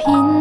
平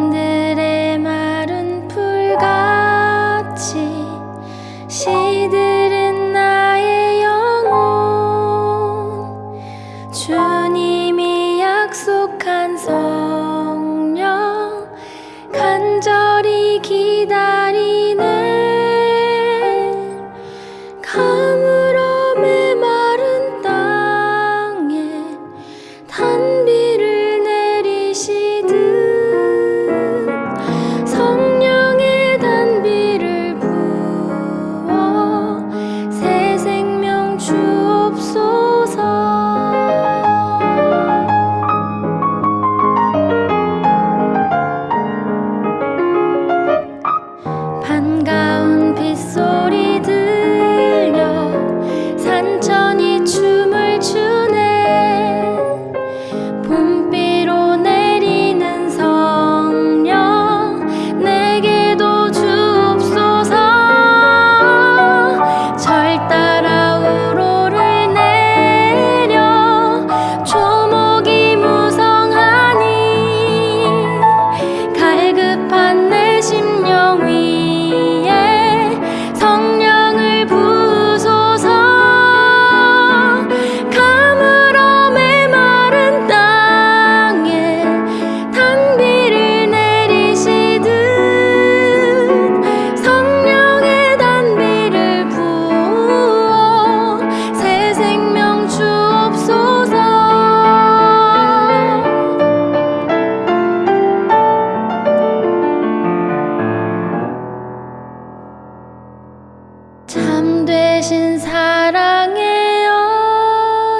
대신 사랑의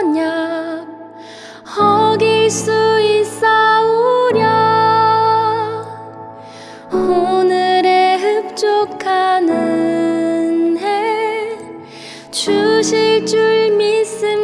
언약 어길 수 있사오랴. 오늘의 흡족하는 해 주실 줄 믿습니다